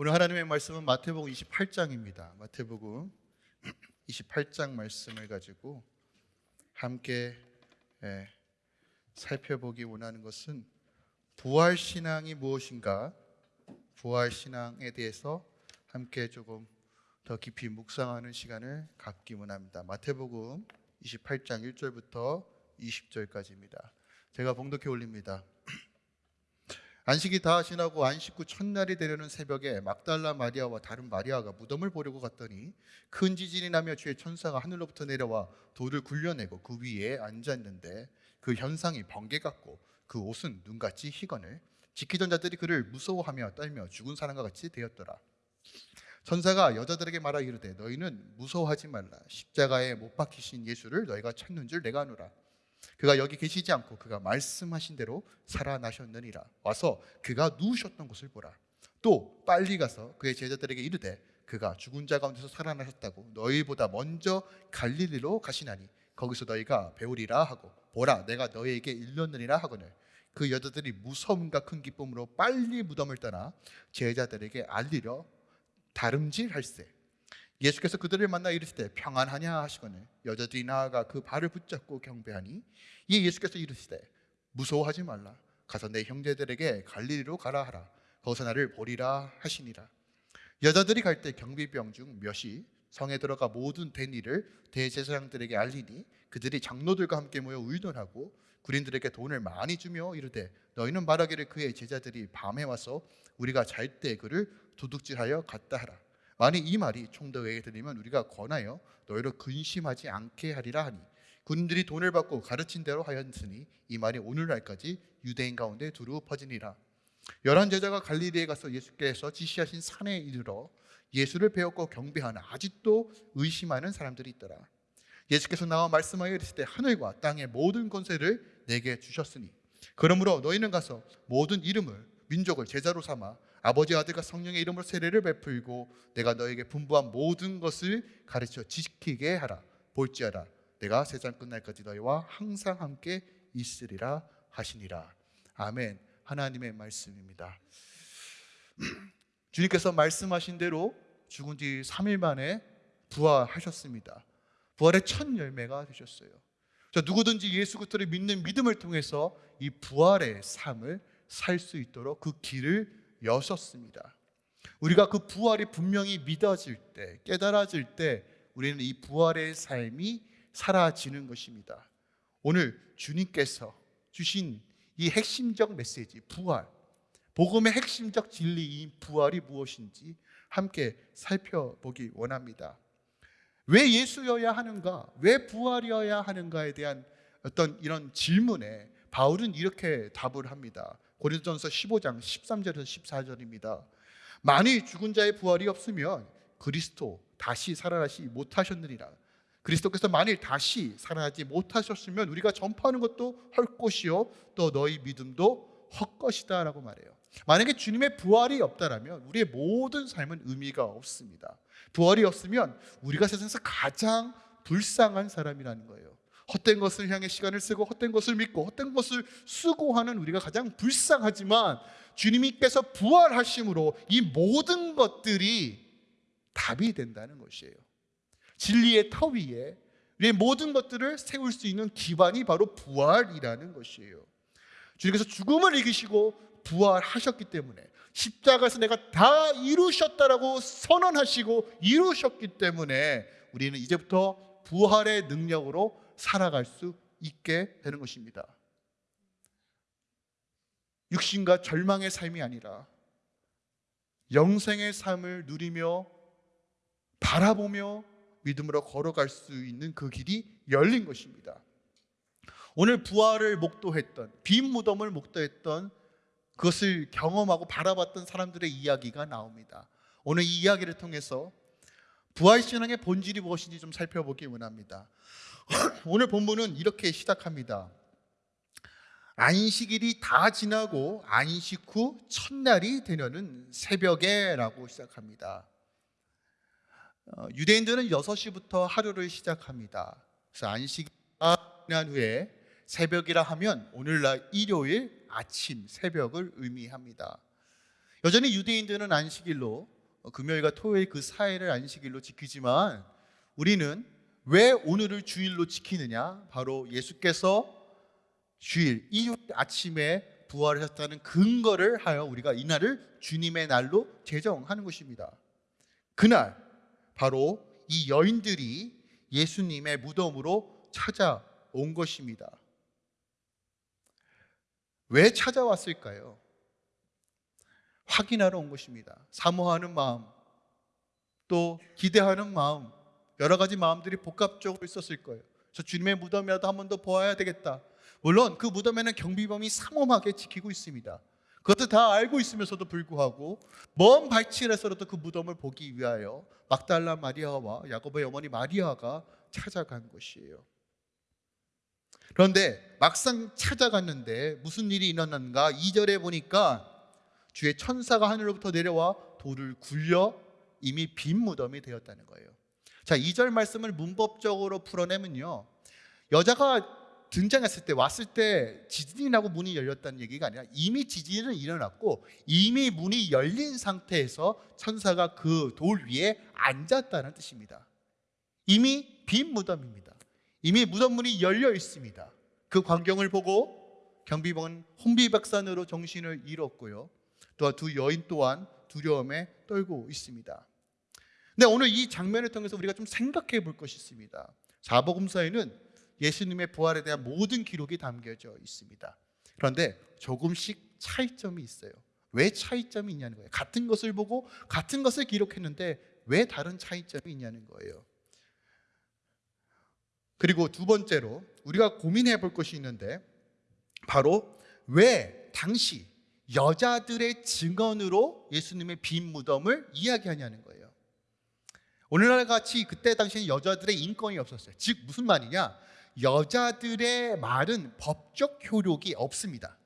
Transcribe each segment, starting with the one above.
오늘 하나님의 말씀은 마태복음 28장입니다. 마태복음 28장 말씀을 가지고 함께 예, 살펴보기 원하는 것은 부활 신앙이 무엇인가? 부활 신앙에 대해서 함께 조금 더 깊이 묵상하는 시간을 갖기 원합니다. 마태복음 28장 1절부터 20절까지입니다. 제가 봉독해 올립니다. 안식이 다 지나고 안식 후 첫날이 되려는 새벽에 막달라 마리아와 다른 마리아가 무덤을 보려고 갔더니 큰 지진이 나며 주의 천사가 하늘로부터 내려와 돌을 굴려내고 그 위에 앉았는데 그 현상이 번개 같고 그 옷은 눈같이 희건을 지키던 자들이 그를 무서워하며 떨며 죽은 사람과 같이 되었더라. 천사가 여자들에게 말하 이르되 너희는 무서워하지 말라 십자가에 못 박히신 예수를 너희가 찾는 줄 내가 아노라. 그가 여기 계시지 않고 그가 말씀하신 대로 살아나셨느니라. 와서 그가 누우셨던 곳을 보라. 또 빨리 가서 그의 제자들에게 이르되 그가 죽은 자 가운데서 살아나셨다고 너희보다 먼저 갈릴리로 가시나니 거기서 너희가 배우리라 하고 보라 내가 너희에게 일렀느니라 하거늘. 그 여자들이 무서움과 큰 기쁨으로 빨리 무덤을 떠나 제자들에게 알리려 다름질할세 예수께서 그들을 만나 이르시되 평안하냐 하시거늘 여자들이 나아가 그 발을 붙잡고 경배하니 이에 예수께서 이르시되 무서워하지 말라. 가서 내 형제들에게 갈릴리로 가라 하라. 거기서 나를 보리라 하시니라. 여자들이 갈 때 경비병 중 몇이 성에 들어가 모든 된 일을 대제사장들에게 알리니 그들이 장로들과 함께 모여 의논하고 군인들에게 돈을 많이 주며 이르되 너희는 말하기를 그의 제자들이 밤에 와서 우리가 잘 때 그를 도둑질하여 갔다 하라 만일 이 말이 총독에게 들리면 우리가 권하여 너희를 근심하지 않게 하리라 하니 군인들이 돈을 받고 가르친 대로 하였으니 이 말이 오늘날까지 유대인 가운데 두루 퍼지니라. 열한 제자가 갈릴리에 가서 예수께서 지시하신 산에 이르러 예수를 배웠고 경배하나 아직도 의심하는 사람들이 있더라. 예수께서 나와 말씀하여 이르시되 하늘과 땅의 모든 권세를 내게 주셨으니 그러므로 너희는 가서 모든 이름을 민족을 제자로 삼아 아버지 아들과 성령의 이름으로 세례를 베풀고 내가 너에게 분부한 모든 것을 가르쳐 지키게 하라. 볼지어다. 내가 세상 끝날까지 너희와 항상 함께 있으리라 하시니라. 아멘. 하나님의 말씀입니다. 주님께서 말씀하신 대로 죽은 지 3일 만에 부활하셨습니다. 부활의 첫 열매가 되셨어요. 자, 누구든지 예수 그리스도를 믿는 믿음을 통해서 이 부활의 삶을 살 수 있도록 그 길을 여셨습니다. 우리가 그 부활이 분명히 믿어질 때, 깨달아질 때 우리는 이 부활의 삶이 사라지는 것입니다. 오늘 주님께서 주신 이 핵심적 메시지, 부활, 복음의 핵심적 진리인 부활이 무엇인지 함께 살펴보기 원합니다. 왜 예수여야 하는가? 왜 부활이어야 하는가에 대한 어떤 이런 질문에 바울은 이렇게 답을 합니다. 고린도전서 15장 13절에서 14절입니다. 만일 죽은 자의 부활이 없으면 그리스도 다시 살아나시 못하셨느니라. 그리스도께서 만일 다시 살아나지 못하셨으면 우리가 전파하는 것도 헐것이요 또 너희 믿음도 헛것이다라고 말해요. 만약에 주님의 부활이 없다라면 우리의 모든 삶은 의미가 없습니다. 부활이 없으면 우리가 세상에서 가장 불쌍한 사람이라는 거예요. 헛된 것을 향해 시간을 쓰고 헛된 것을 믿고 헛된 것을 수고하는 우리가 가장 불쌍하지만 주님께서 부활하심으로 이 모든 것들이 답이 된다는 것이에요. 진리의 터 위에 우리의 모든 것들을 세울 수 있는 기반이 바로 부활이라는 것이에요. 주님께서 죽음을 이기시고 부활하셨기 때문에 십자가에서 내가 다 이루셨다라고 선언하시고 이루셨기 때문에 우리는 이제부터 부활의 능력으로 살아갈 수 있게 되는 것입니다. 육신과 절망의 삶이 아니라 영생의 삶을 누리며 바라보며 믿음으로 걸어갈 수 있는 그 길이 열린 것입니다. 오늘 부활을 목도했던 빈 무덤을 목도했던 그것을 경험하고 바라봤던 사람들의 이야기가 나옵니다. 오늘 이 이야기를 통해서 부활 신앙의 본질이 무엇인지 좀 살펴보기 원합니다. 오늘 본문은 이렇게 시작합니다. 안식일이 다 지나고 안식 후 첫날이 되려는 새벽에라고 시작합니다. 어, 유대인들은 6시부터 하루를 시작합니다. 그래서 안식이 지난 후에 새벽이라 하면 오늘날 일요일 아침 새벽을 의미합니다. 여전히 유대인들은 안식일로 어, 금요일과 토요일 그 사이를 안식일로 지키지만 우리는 왜 오늘을 주일로 지키느냐? 바로 예수께서 주일 일요일 아침에 부활하셨다는 근거를 하여 우리가 이날을 주님의 날로 제정하는 것입니다. 그날 바로 이 여인들이 예수님의 무덤으로 찾아온 것입니다. 왜 찾아왔을까요? 확인하러 온 것입니다. 사모하는 마음, 또 기대하는 마음, 여러 가지 마음들이 복합적으로 있었을 거예요. 저 주님의 무덤이라도 한 번 더 보아야 되겠다. 물론 그 무덤에는 경비범이 삼엄하게 지키고 있습니다. 그것도 다 알고 있으면서도 불구하고 먼 발치에서라도 그 무덤을 보기 위하여 막달라 마리아와 야고보의 어머니 마리아가 찾아간 것이에요. 그런데 막상 찾아갔는데 무슨 일이 일어났는가? 2절에 보니까 주의 천사가 하늘로부터 내려와 돌을 굴려 이미 빈 무덤이 되었다는 거예요. 자, 2절 말씀을 문법적으로 풀어내면요. 여자가 등장했을 때 왔을 때 지진이 나고 문이 열렸다는 얘기가 아니라 이미 지진은 일어났고 이미 문이 열린 상태에서 천사가 그 돌 위에 앉았다는 뜻입니다. 이미 빈 무덤입니다. 이미 무덤 문이 열려 있습니다. 그 광경을 보고 경비병은 혼비백산으로 정신을 잃었고요. 또한 두 여인 또한 두려움에 떨고 있습니다. 근데 오늘 이 장면을 통해서 우리가 좀 생각해 볼 것이 있습니다. 사복음서에는 예수님의 부활에 대한 모든 기록이 담겨져 있습니다. 그런데 조금씩 차이점이 있어요. 왜 차이점이 있냐는 거예요. 같은 것을 보고 같은 것을 기록했는데 왜 다른 차이점이 있냐는 거예요. 그리고 두 번째로 우리가 고민해 볼 것이 있는데 바로 왜 당시 여자들의 증언으로 예수님의 빈 무덤을 이야기하냐는 거예요. 오늘날 같이 그때 당시에는 여자들의 인권이 없었어요. 즉 무슨 말이냐? 여자들의 말은 법적 효력이 없습니다.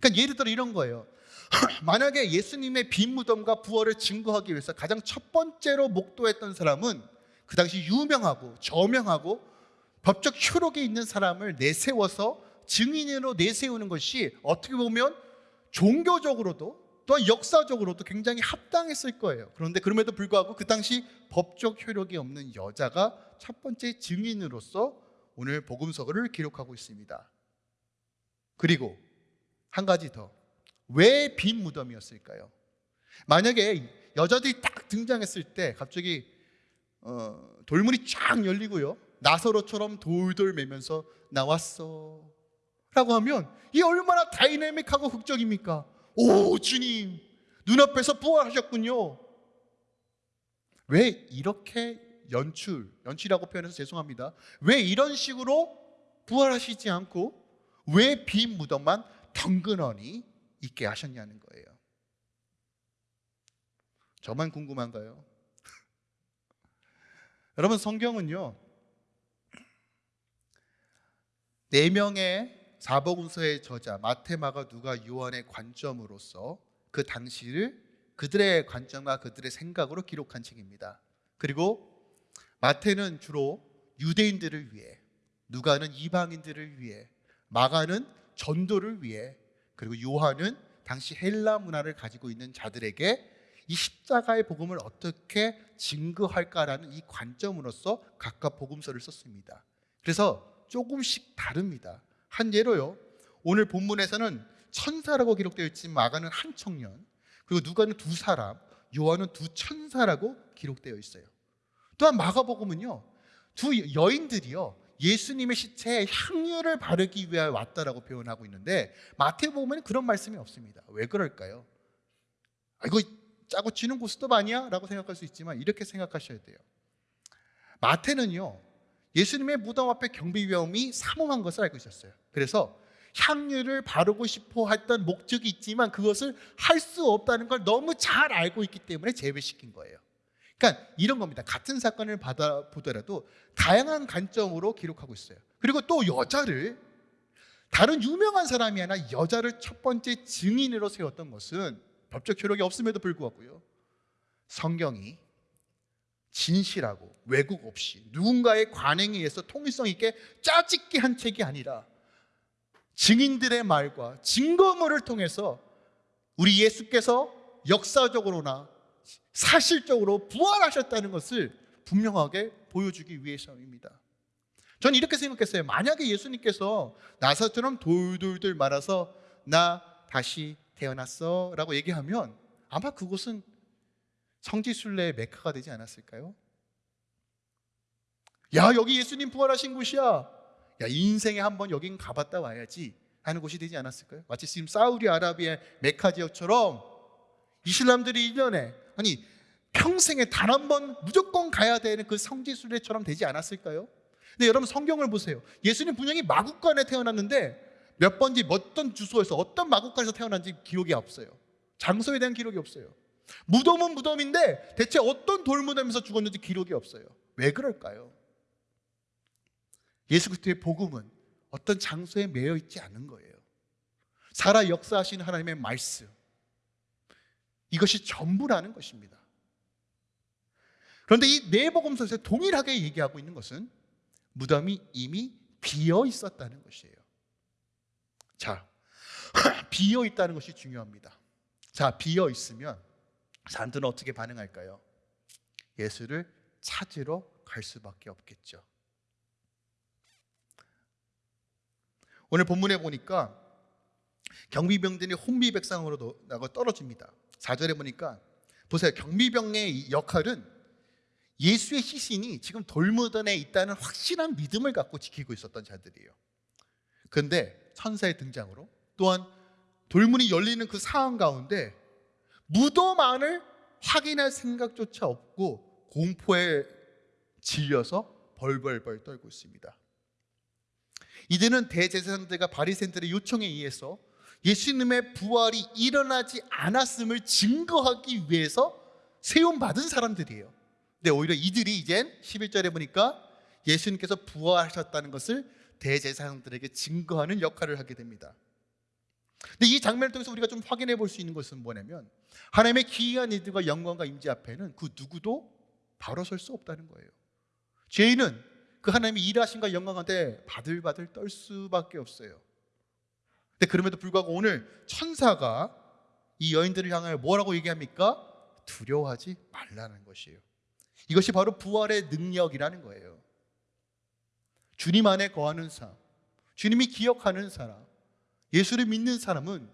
그러니까 예를 들어 이런 거예요. 만약에 예수님의 빈 무덤과 부활을 증거하기 위해서 가장 첫 번째로 목도했던 사람은 그 당시 유명하고 저명하고 법적 효력이 있는 사람을 내세워서 증인으로 내세우는 것이 어떻게 보면 종교적으로도 또 역사적으로도 굉장히 합당했을 거예요. 그런데 그럼에도 불구하고 그 당시 법적 효력이 없는 여자가 첫 번째 증인으로서 오늘 복음서를 기록하고 있습니다. 그리고 한 가지 더. 왜 빈 무덤이었을까요? 만약에 여자들이 딱 등장했을 때 갑자기 어, 돌문이 쫙 열리고요. 나서로처럼 돌돌 매면서 나왔어. 라고 하면 이 얼마나 다이내믹하고 극적입니까? 오, 주님, 눈앞에서 부활하셨군요. 왜 이렇게 연출, 연출이라고 표현해서 죄송합니다. 왜 이런 식으로 부활하시지 않고 왜 빈 무덤만 덩그러니 있게 하셨냐는 거예요. 저만 궁금한가요? 여러분 성경은요. 네 명의 사복음서의 저자 마테마가 누가 요한의 관점으로서 그 당시를 그들의 관점과 그들의 생각으로 기록한 책입니다. 그리고 마테는 주로 유대인들을 위해, 누가는 이방인들을 위해, 마가는 전도를 위해, 그리고 요한은 당시 헬라 문화를 가지고 있는 자들에게 이 십자가의 복음을 어떻게 증거할까라는 이 관점으로서 각각 복음서를 썼습니다. 그래서 조금씩 다릅니다. 한 예로요. 오늘 본문에서는 천사라고 기록되어 있지만 마가는 한 청년, 그리고 누가는 두 사람, 요한은 두 천사라고 기록되어 있어요. 또한 마가복음은요. 두 여인들이요. 예수님의 시체에 향유를 바르기 위하여 왔다라고 표현하고 있는데 마태복음에는 그런 말씀이 없습니다. 왜 그럴까요? 아, 이거 짜고 치는 고스톱 아니야? 라고 생각할 수 있지만 이렇게 생각하셔야 돼요. 마태는요. 예수님의 무덤 앞에 경비 위험이 삼엄한 것을 알고 있었어요. 그래서 향유를 바르고 싶어 했던 목적이 있지만 그것을 할 수 없다는 걸 너무 잘 알고 있기 때문에 제외시킨 거예요. 그러니까 이런 겁니다. 같은 사건을 받아 보더라도 다양한 관점으로 기록하고 있어요. 그리고 또 여자를 다른 유명한 사람이 아니라 여자를 첫 번째 증인으로 세웠던 것은 법적 효력이 없음에도 불구하고요. 성경이 진실하고 왜곡 없이 누군가의 관행에 의해서 통일성 있게 짜집기 한 책이 아니라 증인들의 말과 증거물을 통해서 우리 예수께서 역사적으로나 사실적으로 부활하셨다는 것을 분명하게 보여주기 위해서입니다. 저는 이렇게 생각했어요. 만약에 예수님께서 나사처럼 돌돌돌 말아서 나 다시 태어났어 라고 얘기하면 아마 그곳은 성지순례의 메카가 되지 않았을까요? 야 여기 예수님 부활하신 곳이야. 야 인생에 한번 여긴 가봤다 와야지 하는 곳이 되지 않았을까요? 마치 지금 사우디아라비아 메카 지역처럼 이슬람들이 1년에 아니 평생에 단 한 번 무조건 가야 되는 그 성지순례처럼 되지 않았을까요? 근데 여러분 성경을 보세요. 예수님 분명히 마국간에 태어났는데 몇 번지 어떤 주소에서 어떤 마국간에서 태어난지 기록이 없어요. 장소에 대한 기록이 없어요. 무덤은 무덤인데 대체 어떤 돌무덤에서 죽었는지 기록이 없어요. 왜 그럴까요? 예수 그리스도의 복음은 어떤 장소에 매여 있지 않은 거예요. 살아 역사하시는 하나님의 말씀. 이것이 전부라는 것입니다. 그런데 이 네 복음서에서 동일하게 얘기하고 있는 것은 무덤이 이미 비어 있었다는 것이에요. 자, 비어 있다는 것이 중요합니다. 자, 비어 있으면 사람들은 어떻게 반응할까요? 예수를 찾으러 갈 수밖에 없겠죠. 오늘 본문에 보니까 경비병들이 혼비백상으로 나가 떨어집니다. 4절에 보니까 보세요. 경비병의 역할은 예수의 시신이 지금 돌무덤에 있다는 확실한 믿음을 갖고 지키고 있었던 자들이에요. 그런데 천사의 등장으로 또한 돌문이 열리는 그 상황 가운데 무덤 안을 확인할 생각조차 없고 공포에 질려서 벌벌벌 떨고 있습니다. 이들은 대제사장들과 바리새인들의 요청에 의해서 예수님의 부활이 일어나지 않았음을 증거하기 위해서 세움 받은 사람들이에요. 근데 오히려 이들이 이젠 11절에 보니까 예수님께서 부활하셨다는 것을 대제사장들에게 증거하는 역할을 하게 됩니다. 근데 이 장면을 통해서 우리가 좀 확인해 볼 수 있는 것은 뭐냐면 하나님의 기이한 이들과 영광과 임재 앞에는 그 누구도 바로 설 수 없다는 거예요. 죄인은 그 하나님의 일하신과 영광한테 바들바들 떨 수밖에 없어요. 근데 그럼에도 불구하고 오늘 천사가 이 여인들을 향하여 뭐라고 얘기합니까? 두려워하지 말라는 것이에요. 이것이 바로 부활의 능력이라는 거예요. 주님 안에 거하는 사람, 주님이 기억하는 사람, 예수를 믿는 사람은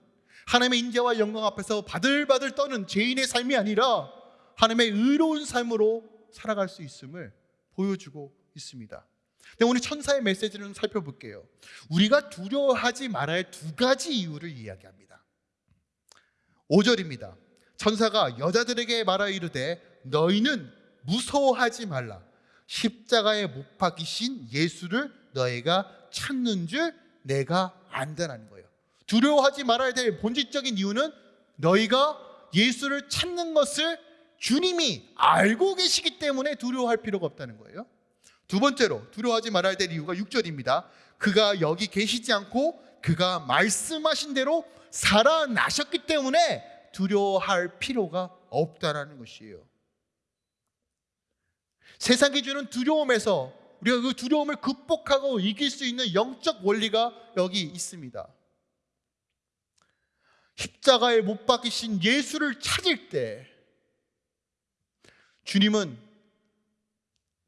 하나님의 인재와 영광 앞에서 바들바들 떠는 죄인의 삶이 아니라 하나님의 의로운 삶으로 살아갈 수 있음을 보여주고 있습니다. 근데 오늘 천사의 메시지를 좀 살펴볼게요. 우리가 두려워하지 말아야 할 두 가지 이유를 이야기합니다. 5절입니다. 천사가 여자들에게 말하 이르되 너희는 무서워하지 말라. 십자가에 못 박이신 예수를 너희가 찾는 줄 내가 안다는 거예요. 두려워하지 말아야 될 본질적인 이유는 너희가 예수를 찾는 것을 주님이 알고 계시기 때문에 두려워할 필요가 없다는 거예요. 두 번째로 두려워하지 말아야 될 이유가 6절입니다. 그가 여기 계시지 않고 그가 말씀하신 대로 살아나셨기 때문에 두려워할 필요가 없다라는 것이에요. 세상이 주는 두려움에서 우리가 그 두려움을 극복하고 이길 수 있는 영적 원리가 여기 있습니다. 십자가에 못 박히신 예수를 찾을 때 주님은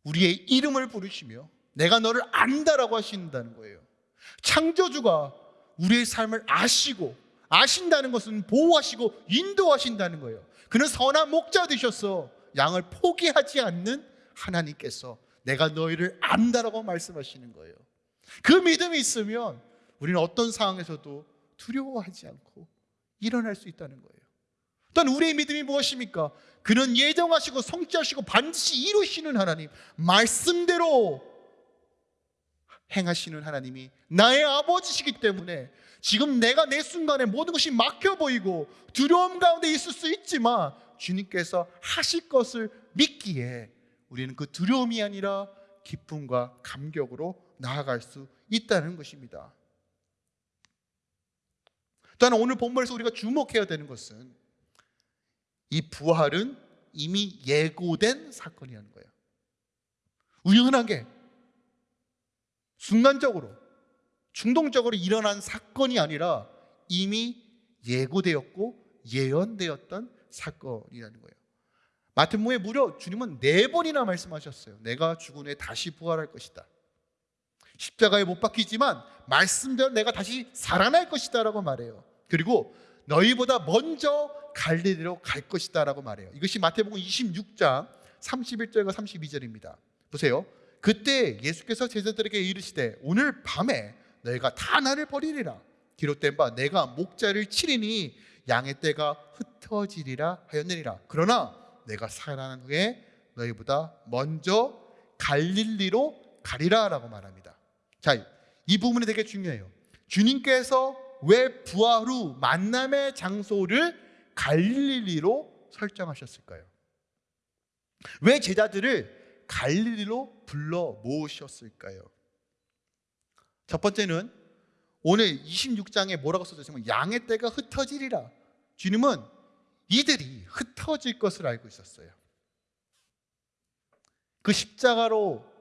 우리의 이름을 부르시며 내가 너를 안다라고 하신다는 거예요. 창조주가 우리의 삶을 아시고 아신다는 것은 보호하시고 인도하신다는 거예요. 그는 선한 목자 되셔서 양을 포기하지 않는 하나님께서 내가 너희를 안다라고 말씀하시는 거예요. 그 믿음이 있으면 우리는 어떤 상황에서도 두려워하지 않고 일어날 수 있다는 거예요. 또한 우리의 믿음이 무엇입니까? 그는 예정하시고 성취하시고 반드시 이루시는 하나님, 말씀대로 행하시는 하나님이 나의 아버지시기 때문에 지금 내가 내 순간에 모든 것이 막혀 보이고 두려움 가운데 있을 수 있지만 주님께서 하실 것을 믿기에 우리는 그 두려움이 아니라 기쁨과 감격으로 나아갈 수 있다는 것입니다. 또한 오늘 본문에서 우리가 주목해야 되는 것은 이 부활은 이미 예고된 사건이라는 거예요. 우연하게 순간적으로 충동적으로 일어난 사건이 아니라 이미 예고되었고 예언되었던 사건이라는 거예요. 마태복음에 무려 주님은 네 번이나 말씀하셨어요. 내가 죽은 후에 다시 부활할 것이다. 십자가에 못 박히지만 말씀대로 내가 다시 살아날 것이다라고 말해요. 그리고 너희보다 먼저 갈릴리로 갈 것이다라고 말해요. 이것이 마태복음 26장 31절과 32절입니다. 보세요. 그때 예수께서 제자들에게 이르시되 오늘 밤에 너희가 다 나를 버리리라. 기록된 바 내가 목자를 치리니 양의 떼가 흩어지리라 하였느니라. 그러나 내가 살아난 후에 너희보다 먼저 갈릴리로 가리라라고 말합니다. 자, 이 부분이 되게 중요해요. 주님께서 왜 부활 후 만남의 장소를 갈릴리로 설정하셨을까요? 왜 제자들을 갈릴리로 불러 모으셨을까요? 첫 번째는 오늘 26장에 뭐라고 있으면 양의 떼가 흩어지리라. 주님은 이들이 흩어질 것을 알고 있었어요. 그 십자가로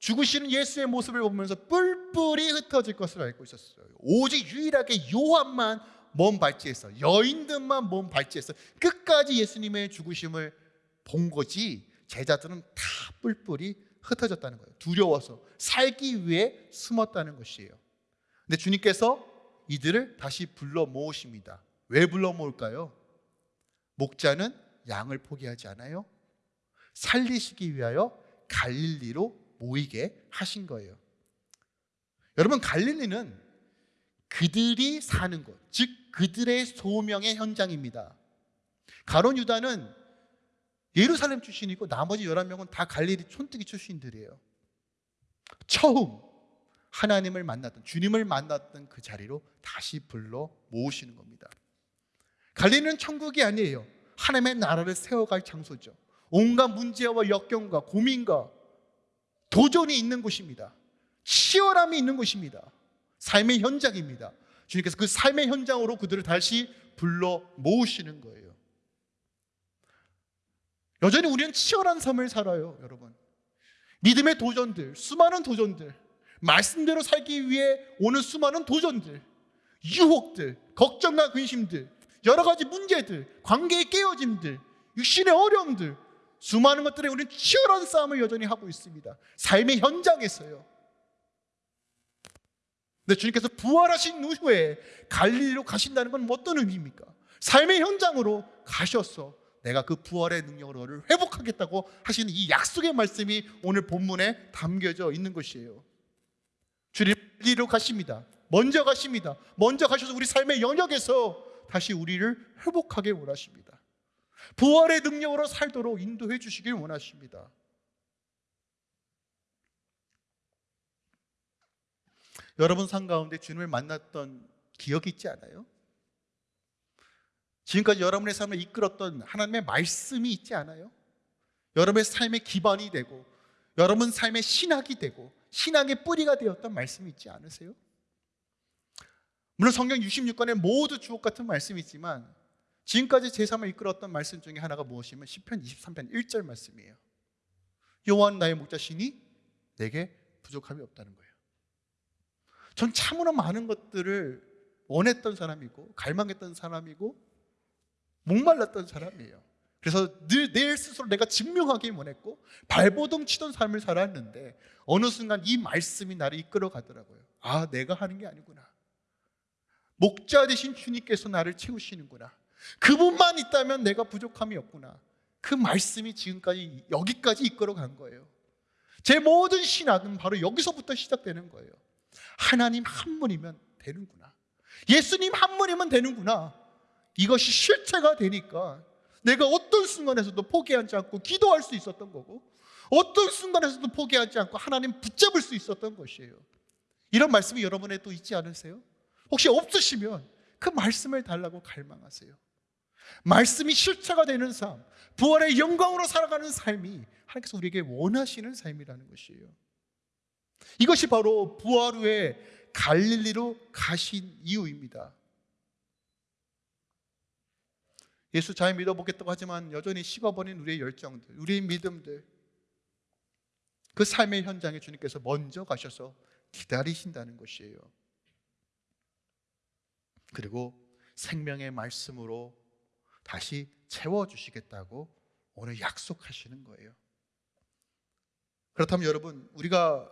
죽으시는 예수의 모습을 보면서 뿔뿔이 흩어질 것을 알고 있었어요. 오직 유일하게 요한만 몸 발치했어. 여인들만 몸 발치했어. 끝까지 예수님의 죽으심을 본 거지. 제자들은 다 뿔뿔이 흩어졌다는 거예요. 두려워서 살기 위해 숨었다는 것이에요. 근데 주님께서 이들을 다시 불러 모으십니다. 왜 불러 모을까요? 목자는 양을 포기하지 않아요. 살리시기 위하여 갈릴리로 모이게 하신 거예요. 여러분 갈릴리는 그들이 사는 곳, 즉 그들의 소명의 현장입니다. 가론 유다는 예루살렘 출신이고 나머지 11명은 다 갈릴리 촌뜨기 출신들이에요. 처음 하나님을 만났던 주님을 만났던 그 자리로 다시 불러 모으시는 겁니다. 갈릴리는 천국이 아니에요. 하나님의 나라를 세워갈 장소죠. 온갖 문제와 역경과 고민과 도전이 있는 곳입니다. 치열함이 있는 곳입니다. 삶의 현장입니다. 주님께서 그 삶의 현장으로 그들을 다시 불러 모으시는 거예요. 여전히 우리는 치열한 삶을 살아요, 여러분. 믿음의 도전들, 수많은 도전들, 말씀대로 살기 위해 오는 수많은 도전들, 유혹들, 걱정과 근심들, 여러 가지 문제들, 관계의 깨어짐들, 육신의 어려움들, 수많은 것들에 우리는 치열한 싸움을 여전히 하고 있습니다. 삶의 현장에서요. 근데 주님께서 부활하신 후에 갈릴리로 가신다는 건 어떤 의미입니까? 삶의 현장으로 가셔서 내가 그 부활의 능력으로 너를 회복하겠다고 하시는 이 약속의 말씀이 오늘 본문에 담겨져 있는 것이에요. 주님 갈릴리로 가십니다. 먼저 가십니다. 먼저 가셔서 우리 삶의 영역에서 다시 우리를 회복하게 원하십니다. 부활의 능력으로 살도록 인도해 주시길 원하십니다. 여러분 삶 가운데 주님을 만났던 기억이 있지 않아요? 지금까지 여러분의 삶을 이끌었던 하나님의 말씀이 있지 않아요? 여러분의 삶의 기반이 되고 여러분 삶의 신학이 되고 신앙의 뿌리가 되었던 말씀이 있지 않으세요? 물론 성경 66권에 모두 주옥 같은 말씀이 있지만 지금까지 제 삶을 이끌었던 말씀 중에 하나가 무엇이면 10편 23편 1절 말씀이에요. 여호와 나의 목자시니 내게 부족함이 없다는 거예요. 전 참으로 많은 것들을 원했던 사람이고 갈망했던 사람이고 목말랐던 사람이에요. 그래서 늘 내 스스로 내가 증명하기 원했고 발버둥 치던 삶을 살았는데 어느 순간 이 말씀이 나를 이끌어 가더라고요. 아, 내가 하는 게 아니구나. 목자 되신 주님께서 나를 채우시는구나. 그분만 있다면 내가 부족함이 없구나. 그 말씀이 지금까지 여기까지 이끌어 간 거예요. 제 모든 신학은 바로 여기서부터 시작되는 거예요. 하나님 한 분이면 되는구나. 예수님 한 분이면 되는구나. 이것이 실체가 되니까 내가 어떤 순간에서도 포기하지 않고 기도할 수 있었던 거고 어떤 순간에서도 포기하지 않고 하나님 붙잡을 수 있었던 것이에요. 이런 말씀이 여러분에 또 있지 않으세요? 혹시 없으시면 그 말씀을 달라고 갈망하세요. 말씀이 실체가 되는 삶, 부활의 영광으로 살아가는 삶이 하나님께서 우리에게 원하시는 삶이라는 것이에요. 이것이 바로 부활 후에 갈릴리로 가신 이유입니다. 예수 잘 믿어보겠다고 하지만 여전히 식어버린 우리의 열정들, 우리의 믿음들, 그 삶의 현장에 주님께서 먼저 가셔서 기다리신다는 것이에요. 그리고 생명의 말씀으로 다시 채워 주시겠다고 오늘 약속하시는 거예요. 그렇다면 여러분 우리가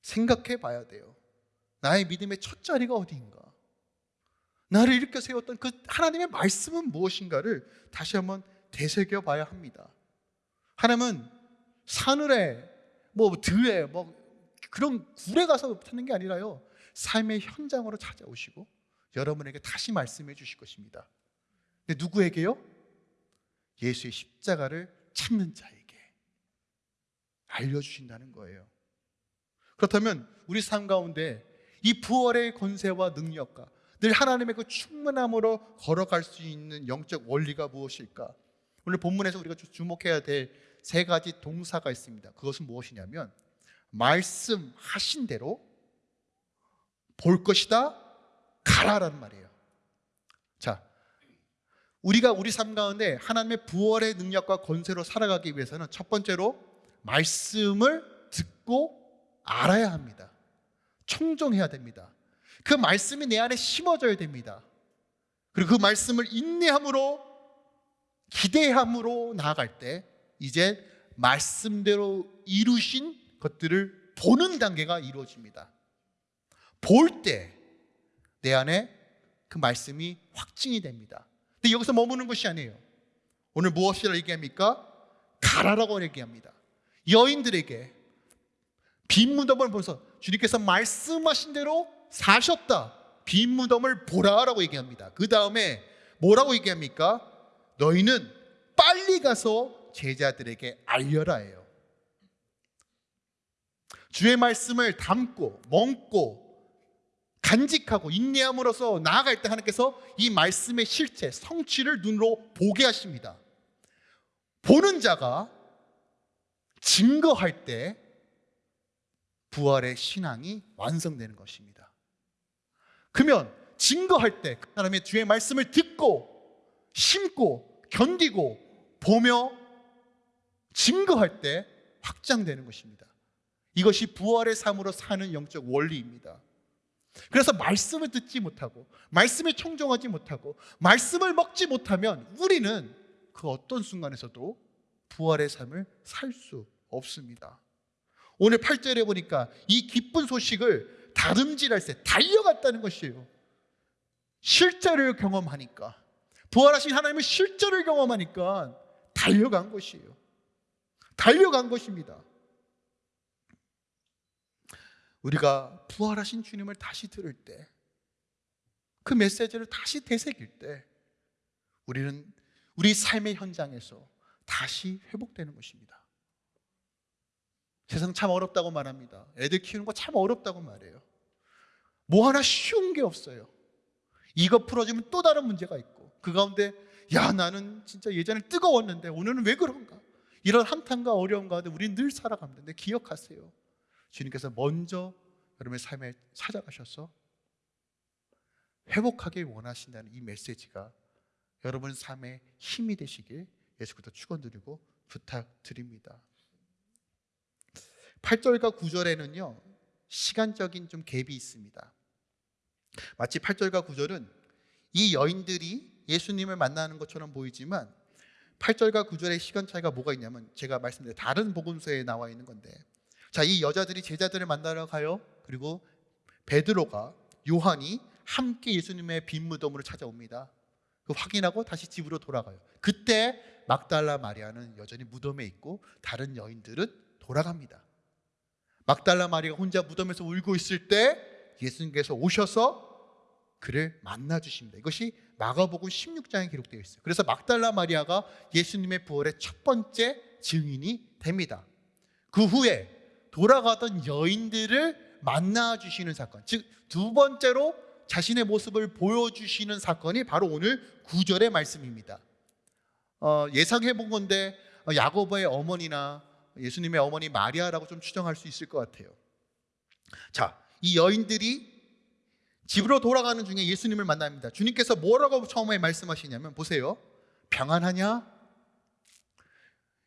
생각해 봐야 돼요. 나의 믿음의 첫 자리가 어디인가? 나를 일으켜 세웠던 그 하나님의 말씀은 무엇인가를 다시 한번 되새겨 봐야 합니다. 하나님은 사늘에 뭐 들에 뭐 그런 굴에 가서 찾는 게 아니라요. 삶의 현장으로 찾아오시고 여러분에게 다시 말씀해 주실 것입니다. 근데 누구에게요? 예수의 십자가를 찾는 자에게 알려주신다는 거예요. 그렇다면 우리 삶 가운데 이 부활의 권세와 능력과 늘 하나님의 그 충만함으로 걸어갈 수 있는 영적 원리가 무엇일까? 오늘 본문에서 우리가 주목해야 될 세 가지 동사가 있습니다. 그것은 무엇이냐면 말씀하신 대로 볼 것이다 가라라는 말이에요. 자, 우리가 우리 삶 가운데 하나님의 부활의 능력과 권세로 살아가기 위해서는 첫 번째로 말씀을 듣고 알아야 합니다. 청종해야 됩니다. 그 말씀이 내 안에 심어져야 됩니다. 그리고 그 말씀을 인내함으로 기대함으로 나아갈 때 이제 말씀대로 이루신 것들을 보는 단계가 이루어집니다. 볼 때 내 안에 그 말씀이 확증이 됩니다. 근데 여기서 머무는 것이 아니에요. 오늘 무엇이라 얘기합니까? 가라라고 얘기합니다. 여인들에게 빈 무덤을 보면서 주님께서 말씀하신 대로 사셨다. 빈 무덤을 보라라고 얘기합니다. 그 다음에 뭐라고 얘기합니까? 너희는 빨리 가서 제자들에게 알려라예요. 주의 말씀을 담고 먹고 간직하고 인내함으로써 나아갈 때 하나님께서 이 말씀의 실체, 성취를 눈으로 보게 하십니다. 보는 자가 증거할 때 부활의 신앙이 완성되는 것입니다. 그러면 증거할 때 그 사람의 주의 말씀을 듣고 심고 견디고 보며 증거할 때 확장되는 것입니다. 이것이 부활의 삶으로 사는 영적 원리입니다. 그래서 말씀을 듣지 못하고 말씀에 청종하지 못하고 말씀을 먹지 못하면 우리는 그 어떤 순간에서도 부활의 삶을 살 수 없습니다. 오늘 8절에 보니까 이 기쁜 소식을 다름질할 때 달려갔다는 것이에요. 실제를 경험하니까 부활하신 하나님의 실제를 경험하니까 달려간 것이에요. 달려간 것입니다. 우리가 부활하신 주님을 다시 들을 때, 그 메시지를 다시 되새길 때, 우리는 우리 삶의 현장에서 다시 회복되는 것입니다. 세상 참 어렵다고 말합니다. 애들 키우는 거 참 어렵다고 말해요. 뭐 하나 쉬운 게 없어요. 이거 풀어주면 또 다른 문제가 있고, 그 가운데, 야, 나는 진짜 예전에 뜨거웠는데, 오늘은 왜 그런가? 이런 한탄과 어려움 가운데 우리는 늘 살아갑니다. 기억하세요. 주님께서 먼저 여러분의 삶에 찾아가셔서 회복하길 원하신다는 이 메시지가 여러분 삶의 힘이 되시길 예수부터 축원드리고 부탁드립니다. 8절과 9절에는요. 시간적인 좀 갭이 있습니다. 마치 8절과 9절은 이 여인들이 예수님을 만나는 것처럼 보이지만 8절과 9절의 시간 차이가 뭐가 있냐면 제가 말씀드린 다른 복음서에 나와 있는 건데 자, 이 여자들이 제자들을 만나러 가요. 그리고 베드로가 요한이 함께 예수님의 빈 무덤으로 찾아옵니다. 그 확인하고 다시 집으로 돌아가요. 그때 막달라 마리아는 여전히 무덤에 있고 다른 여인들은 돌아갑니다. 막달라 마리아가 혼자 무덤에서 울고 있을 때 예수님께서 오셔서 그를 만나 주십니다. 이것이 마가복음 16장에 기록되어 있어요. 그래서 막달라 마리아가 예수님의 부활의 첫 번째 증인이 됩니다. 그 후에 돌아가던 여인들을 만나 주시는 사건. 즉 두 번째로 자신의 모습을 보여주시는 사건이 바로 오늘 구절의 말씀입니다. 어, 예상해 본 건데 어, 야고보의 어머니나 예수님의 어머니 마리아라고 좀 추정할 수 있을 것 같아요. 자, 이 여인들이 집으로 돌아가는 중에 예수님을 만납니다. 주님께서 뭐라고 처음에 말씀하시냐면 보세요. 평안하냐?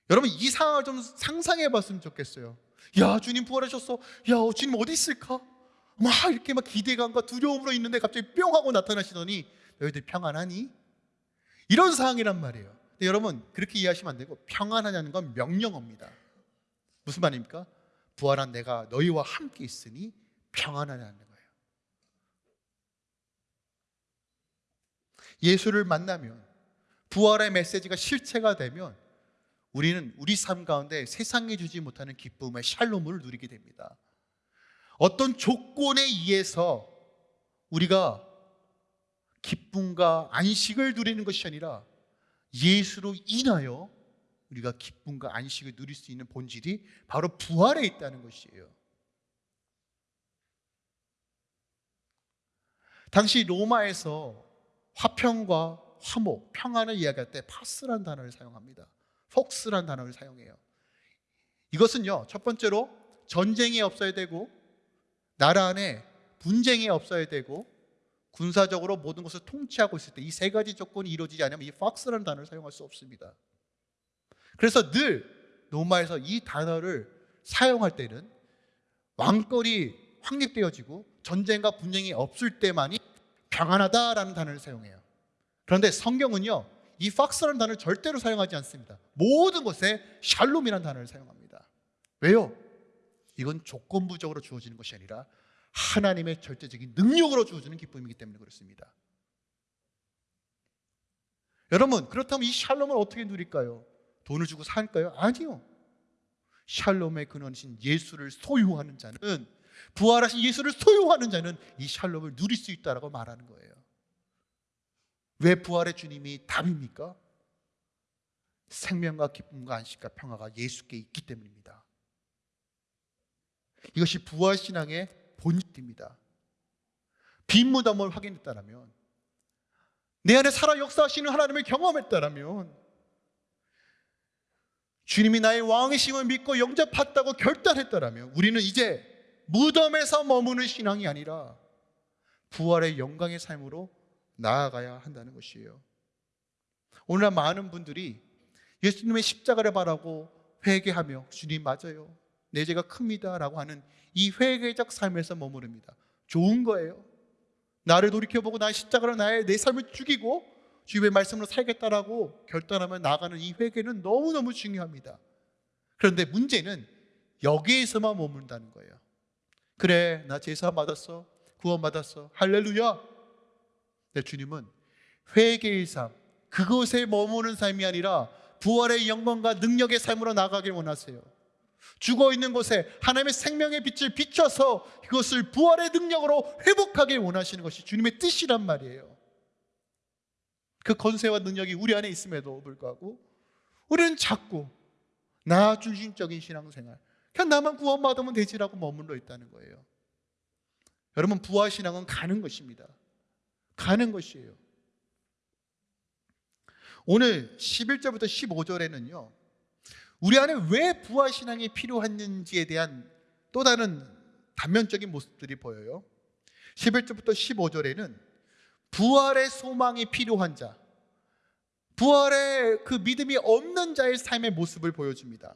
여러분 이 상황을 좀 상상해 봤으면 좋겠어요. 야, 주님 부활하셨어. 야, 주님 어디 있을까? 막 이렇게 막 기대감과 두려움으로 있는데 갑자기 뿅 하고 나타나시더니 너희들 평안하니? 이런 상황이란 말이에요. 근데 여러분 그렇게 이해하시면 안 되고 평안하냐는 건 명령어입니다. 무슨 말입니까? 부활한 내가 너희와 함께 있으니 평안하냐는 거예요. 예수를 만나면 부활의 메시지가 실체가 되면 우리는 우리 삶 가운데 세상에 주지 못하는 기쁨의 샬롬을 누리게 됩니다. 어떤 조건에 의해서 우리가 기쁨과 안식을 누리는 것이 아니라 예수로 인하여 우리가 기쁨과 안식을 누릴 수 있는 본질이 바로 부활에 있다는 것이에요. 당시 로마에서 화평과 화목, 평안을 이야기할 때 파스란 단어를 사용합니다. 폭스란 단어를 사용해요. 이것은요, 첫 번째로 전쟁이 없어야 되고 나라 안에 분쟁이 없어야 되고 군사적으로 모든 것을 통치하고 있을 때 이 세 가지 조건이 이루어지지 않으면 이 폭스라는 단어를 사용할 수 없습니다. 그래서 늘 로마에서 이 단어를 사용할 때는 왕권이 확립되어지고 전쟁과 분쟁이 없을 때만이 평안하다라는 단어를 사용해요. 그런데 성경은요, 이 팍스라는 단어를 절대로 사용하지 않습니다. 모든 것에 샬롬이라는 단어를 사용합니다. 왜요? 이건 조건부적으로 주어지는 것이 아니라 하나님의 절대적인 능력으로 주어지는 기쁨이기 때문에 그렇습니다. 여러분, 그렇다면 이 샬롬을 어떻게 누릴까요? 돈을 주고 살까요? 아니요. 샬롬의 근원이신 예수를 소유하는 자는 부활하신 예수를 소유하는 자는 이 샬롬을 누릴 수 있다라고 말하는 거예요. 왜 부활의 주님이 답입니까? 생명과 기쁨과 안식과 평화가 예수께 있기 때문입니다. 이것이 부활 신앙의 본질입니다. 빈 무덤을 확인했다면 내 안에 살아 역사하시는 하나님을 경험했다면 주님이 나의 왕이심을 믿고 영접했다고 결단했다면 우리는 이제 무덤에서 머무는 신앙이 아니라 부활의 영광의 삶으로 나아가야 한다는 것이에요. 오늘날 많은 분들이 예수님의 십자가를 바라고 회개하며 주님 맞아요. 내 죄가 큽니다라고 하는 이 회개적 삶에서 머무릅니다. 좋은 거예요. 나를 돌이켜보고 나의 십자가로 나의 내 삶을 죽이고 주님의 말씀으로 살겠다라고 결단하며 나가는 이 회개는 너무너무 중요합니다. 그런데 문제는 여기에서만 머문다는 거예요. 그래, 나 제사 받았어. 구원 받았어. 할렐루야. 내 주님은 회개의 삶, 그것에 머무는 삶이 아니라 부활의 영광과 능력의 삶으로 나가길 원하세요. 죽어 있는 곳에 하나님의 생명의 빛을 비춰서 그것을 부활의 능력으로 회복하길 원하시는 것이 주님의 뜻이란 말이에요. 그 건세와 능력이 우리 안에 있음에도 불구하고 우리는 자꾸 나 중심적인 신앙생활, 그냥 나만 구원받으면 되지라고 머물러 있다는 거예요. 여러분 부활 신앙은 가는 것입니다. 가는 것이에요. 오늘 11절부터 15절에는요. 우리 안에 왜 부활 신앙이 필요했는지에 대한 또 다른 단면적인 모습들이 보여요. 11절부터 15절에는 부활의 소망이 필요한 자, 부활의 그 믿음이 없는 자의 삶의 모습을 보여줍니다.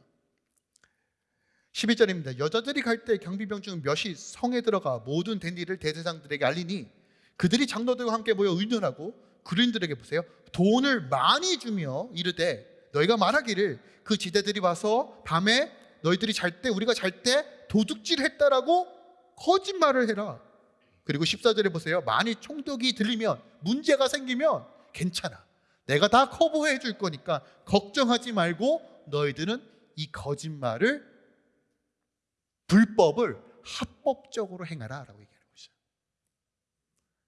12절입니다. 여자들이 갈 때 경비병 중 몇이 성에 들어가 모든 된 일을 대제사장들에게 알리니 그들이 장로들과 함께 모여 의논하고 그린들에게 보세요. 돈을 많이 주며 이르되 너희가 말하기를 그 지대들이 와서 밤에 너희들이 잘 때 우리가 잘 때 도둑질 했다라고 거짓말을 해라. 그리고 14절에 보세요. 많이 총독이 들리면 문제가 생기면 괜찮아. 내가 다 커버해 줄 거니까 걱정하지 말고 너희들은 이 거짓말을 불법을 합법적으로 얘기하는 거죠.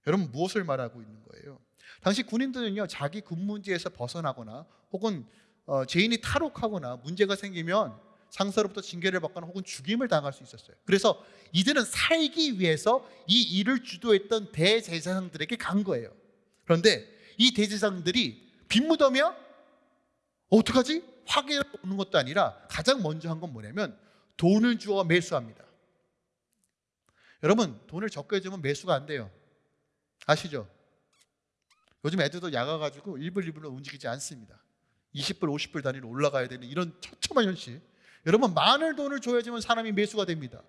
여러분 무엇을 말하고 있는 거예요? 당시 군인들은요 자기 군문지에서 벗어나거나 혹은 어, 죄인이 탈옥하거나 문제가 생기면 상사로부터 징계를 받거나 혹은 죽임을 당할 수 있었어요. 그래서 이들은 살기 위해서 이 일을 주도했던 대제사장들에게 간 거예요. 그런데 이 대제사장들이 빈무덤이야? 어떡하지? 확인을 오는 것도 아니라 가장 먼저 한 건 뭐냐면 돈을 주어 매수합니다. 여러분 돈을 적게 주면 매수가 안 돼요. 아시죠? 요즘 애들도 야가가지고 1불 2불로 움직이지 않습니다. 20불 50불 단위로 올라가야 되는 이런 처참한 현실. 여러분 많은 돈을 줘야지만 사람이 매수가 됩니다.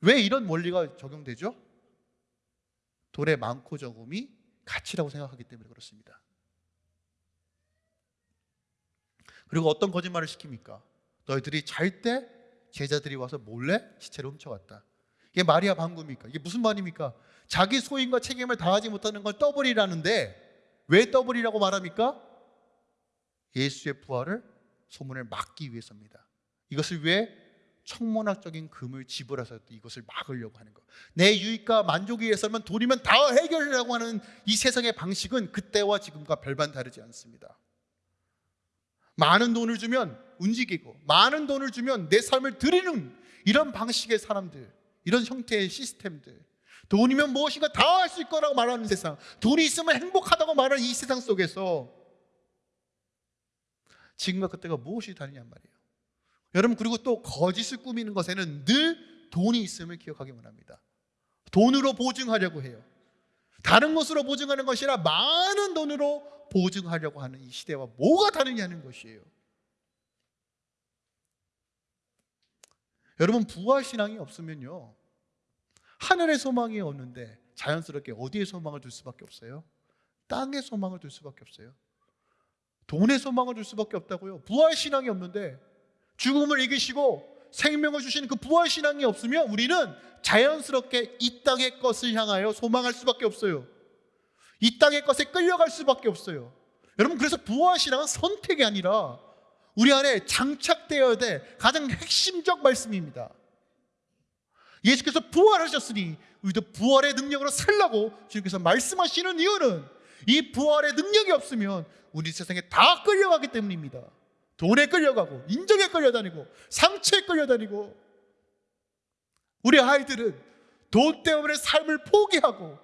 왜 이런 원리가 적용되죠? 돈의 많고 적음이 가치라고 생각하기 때문에 그렇습니다. 그리고 어떤 거짓말을 시킵니까? 너희들이 잘 때 제자들이 와서 몰래 시체를 훔쳐갔다. 이게 말이야 방구입니까? 이게 무슨 말입니까? 자기 소임과 책임을 다하지 못하는 건 더블이라는데 왜 더블이라고 말합니까? 예수의 부활을 소문을 막기 위해서입니다. 이것을 위해 청문학적인 금을 지불해서 이것을 막으려고 하는 것. 내 유익과 만족을 위해서면 돈이면 다 해결하려고 하는 이 세상의 방식은 그때와 지금과 별반 다르지 않습니다. 많은 돈을 주면 움직이고 많은 돈을 주면 내 삶을 드리는 이런 방식의 사람들, 이런 형태의 시스템들. 돈이면 무엇인가 다 할 수 있을 거라고 말하는 세상. 돈이 있으면 행복하다고 말하는 이 세상 속에서 지금과 그때가 무엇이 다르냐 말이에요. 여러분 그리고 또 거짓을 꾸미는 것에는 늘 돈이 있음을 기억하기만 합니다. 돈으로 보증하려고 해요. 다른 것으로 보증하는 것이라 많은 돈으로 보증하려고 하는 이 시대와 뭐가 다르냐는 것이에요. 여러분 부활 신앙이 없으면요. 하늘의 소망이 없는데 자연스럽게 어디에 소망을 둘 수밖에 없어요? 땅에 소망을 둘 수밖에 없어요. 돈에 소망을 둘 수밖에 없다고요. 부활 신앙이 없는데 죽음을 이기시고 생명을 주시는 그 부활 신앙이 없으면 우리는 자연스럽게 이 땅의 것을 향하여 소망할 수밖에 없어요. 이 땅의 것에 끌려갈 수밖에 없어요. 여러분 그래서 부활 신앙은 선택이 아니라 우리 안에 장착되어야 될 가장 핵심적 말씀입니다. 예수께서 부활하셨으니 우리도 부활의 능력으로 살라고 주님께서 말씀하시는 이유는 이 부활의 능력이 없으면 우리 세상에 다 끌려가기 때문입니다. 돈에 끌려가고 인정에 끌려다니고 상처에 끌려다니고 우리 아이들은 돈 때문에 삶을 포기하고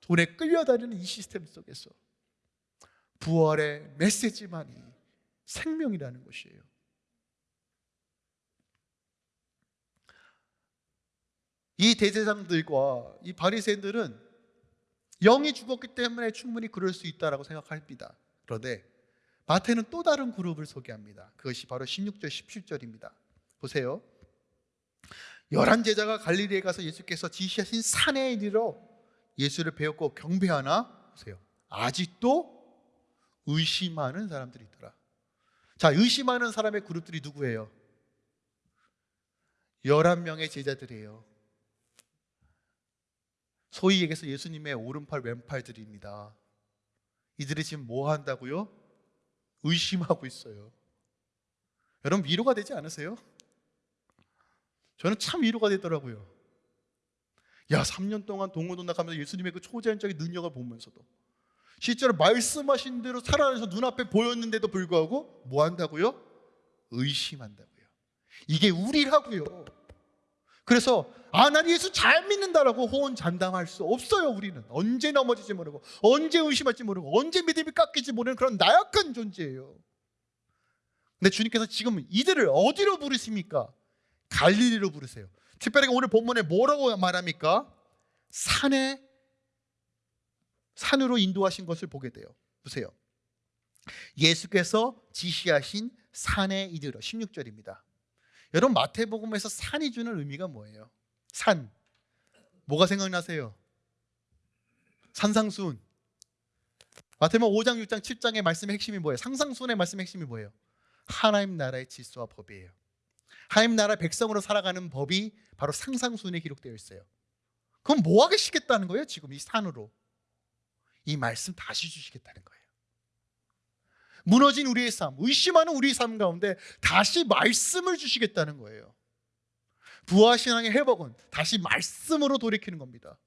돈에 끌려다니는 이 시스템 속에서 부활의 메시지만이 생명이라는 것이에요. 이 대제사장들과 이 바리새인들은 영이 죽었기 때문에 충분히 그럴 수 있다라고 생각합니다. 그런데 마태는 또 다른 그룹을 소개합니다. 그것이 바로 16절 17절입니다. 보세요. 열한 제자가 갈릴리에 가서 예수께서 지시하신 산에 이르러 예수를 배웠고 경배하나 보세요. 아직도 의심하는 사람들이 있더라. 자, 의심하는 사람의 그룹들이 누구예요? 11명의 제자들이에요. 소위 얘기해서 예수님의 오른팔 왼팔들입니다. 이들이 지금 뭐 한다고요? 의심하고 있어요. 여러분 위로가 되지 않으세요? 저는 참 위로가 되더라고요. 야, 3년 동안 나가면서 예수님의 그 초자연적인 능력을 보면서도 실제로 말씀하신 대로 살아내서 눈앞에 보였는데도 불구하고 뭐 한다고요? 의심한다고요. 이게 우리라고요. 그래서 아, 난 예수 잘 믿는다라고 호언 잔담할 수 없어요, 우리는. 언제 넘어질지 모르고, 언제 의심할지 모르고, 언제 믿음이 깎일지 모르는 그런 나약한 존재예요. 근데 주님께서 지금 이들을 어디로 부르십니까? 갈릴리로 부르세요. 특별히 오늘 본문에 뭐라고 말합니까? 산에 산으로 인도하신 것을 보게 돼요. 보세요. 예수께서 지시하신 산에 이르러 16절입니다. 여러분 마태복음에서 산이 주는 의미가 뭐예요? 산. 뭐가 생각나세요? 산상수훈. 마태복음 5장, 6장, 7장의 말씀의 핵심이 뭐예요? 상상수훈의 말씀의 핵심이 뭐예요? 하나님 나라의 질서와 법이에요. 하나님 나라 백성으로 살아가는 법이 바로 상상수훈에 기록되어 있어요. 그럼 뭐 하시겠다는 거예요? 지금 이 산으로. 이 말씀 다시 주시겠다는 거예요. 무너진 우리의 삶, 의심하는 우리의 삶 가운데 다시 말씀을 주시겠다는 거예요. 부하신앙의 회복은 다시 말씀으로 돌이키는 겁니다.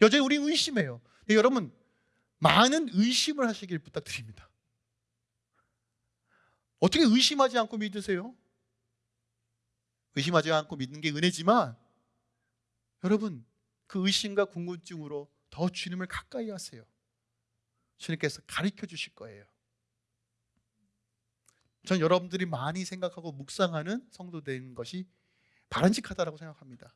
여전히 우리 의심해요. 여러분 많은 의심을 하시길 부탁드립니다. 어떻게 의심하지 않고 믿으세요? 의심하지 않고 믿는 게 은혜지만 여러분 그 의심과 궁금증으로 더 주님을 가까이 하세요. 주님께서 가르쳐 주실 거예요. 전 여러분들이 많이 생각하고 묵상하는 성도 되는 것이 바람직하다고 생각합니다.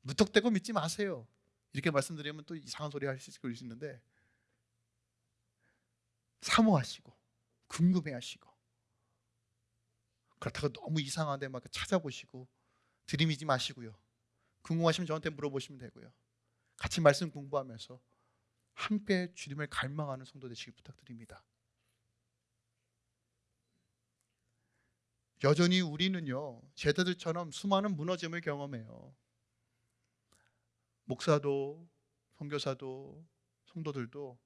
무턱대고 믿지 마세요. 이렇게 말씀드리면 또 이상한 소리 하실 수 있는데 사모하시고 궁금해하시고 그렇다고 너무 이상한데 막 찾아보시고 들이미지 마시고요. 궁금하시면 저한테 물어보시면 되고요. 같이 말씀 공부하면서 함께 주님을 갈망하는 성도 되시길 부탁드립니다. 여전히 우리는요 제자들처럼 수많은 무너짐을 경험해요. 목사도 선교사도 성도들도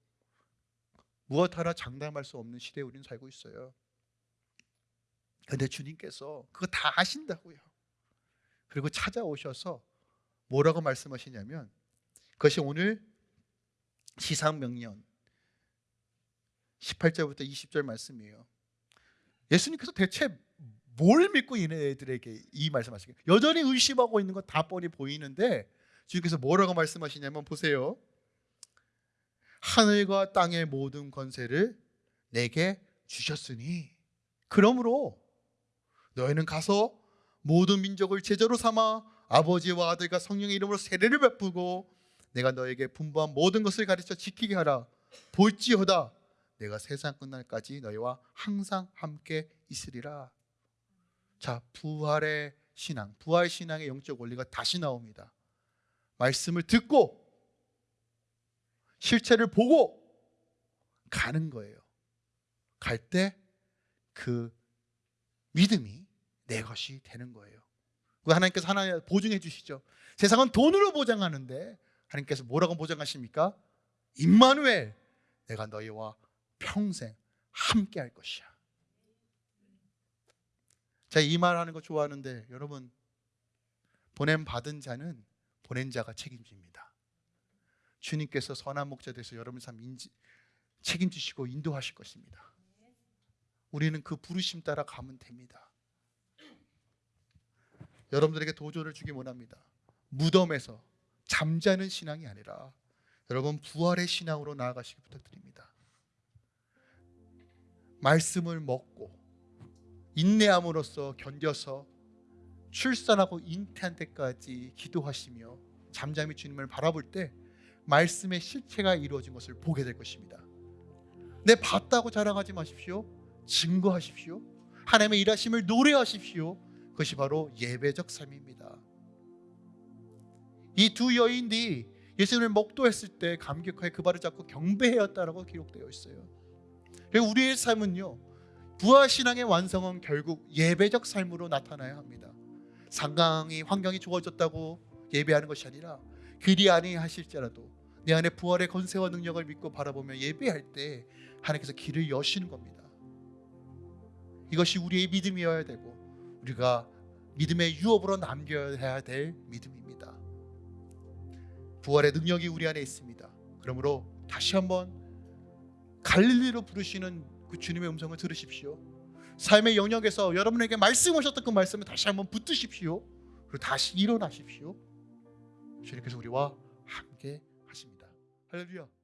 무엇 하나 장담할 수 없는 시대에 우리는 살고 있어요. 근데 주님께서 그거 다 아신다고요. 그리고 찾아오셔서 뭐라고 말씀하시냐면 그것이 오늘 시상명령 18절부터 20절 말씀이에요. 예수님께서 대체 뭘 믿고 얘네들에게 이 말씀하시게 여전히 의심하고 있는 거다 뻔히 보이는데 주님께서 뭐라고 말씀하시냐면 보세요. 하늘과 땅의 모든 권세를 내게 주셨으니 그러므로 너희는 가서 모든 민족을 제자로 삼아 아버지와 아들과 성령의 이름으로 세례를 베푸고 내가 너에게 분부한 모든 것을 가르쳐 지키게 하라. 볼지어다. 내가 세상 끝날까지 너희와 항상 함께 있으리라. 자 부활의 신앙 부활 신앙의 영적 원리가 다시 나옵니다. 말씀을 듣고 실체를 보고 가는 거예요. 갈 때 그 믿음이 내 것이 되는 거예요. 그 하나님께서 하나 보증해 주시죠. 세상은 돈으로 보장하는데 하나님께서 뭐라고 보장하십니까? 임마누엘 내가 너희와 평생 함께 할 것이야. 제가 이 말 하는 거 좋아하는데 여러분 보냄 받은 자는 보낸 자가 책임집니다. 주님께서 선한 목자 돼서 여러분 삶 인지, 책임지시고 인도하실 것입니다. 우리는 그 부르심 따라 가면 됩니다. 여러분들에게 도전을 주기 원합니다. 무덤에서 잠자는 신앙이 아니라 여러분 부활의 신앙으로 나아가시기 부탁드립니다 말씀을 먹고 인내함으로써 견뎌서 출산하고 잉태한 때까지 기도하시며 잠잠히 주님을 바라볼 때 말씀의 실체가 이루어진 것을 보게 될 것입니다. 내 봤다고 자랑하지 마십시오. 증거하십시오. 하나님의 일하심을 노래하십시오. 그것이 바로 예배적 삶입니다. 이 두 여인들이 예수님을 목도했을 때 감격하여 그 발을 잡고 경배하였다라고 기록되어 있어요. 그리고 우리의 삶은요. 부활 신앙의 완성은 결국 예배적 삶으로 나타나야 합니다. 상강이 환경이 좋아졌다고 예배하는 것이 아니라 그리 아니하실지라도 내 안에 부활의 권세와 능력을 믿고 바라보며 예배할 때 하나님께서 길을 여시는 겁니다. 이것이 우리의 믿음이어야 되고 우리가 믿음의 유업으로 남겨야 될 믿음입니다. 부활의 능력이 우리 안에 있습니다. 그러므로 다시 한번 갈릴리로 부르시는 그 주님의 음성을 들으십시오. 삶의 영역에서 여러분에게 말씀하셨던 그 말씀을 다시 한번 붙드십시오. 그리고 다시 일어나십시오. 주님께서 우리와 함께 하십니다. 할렐루야.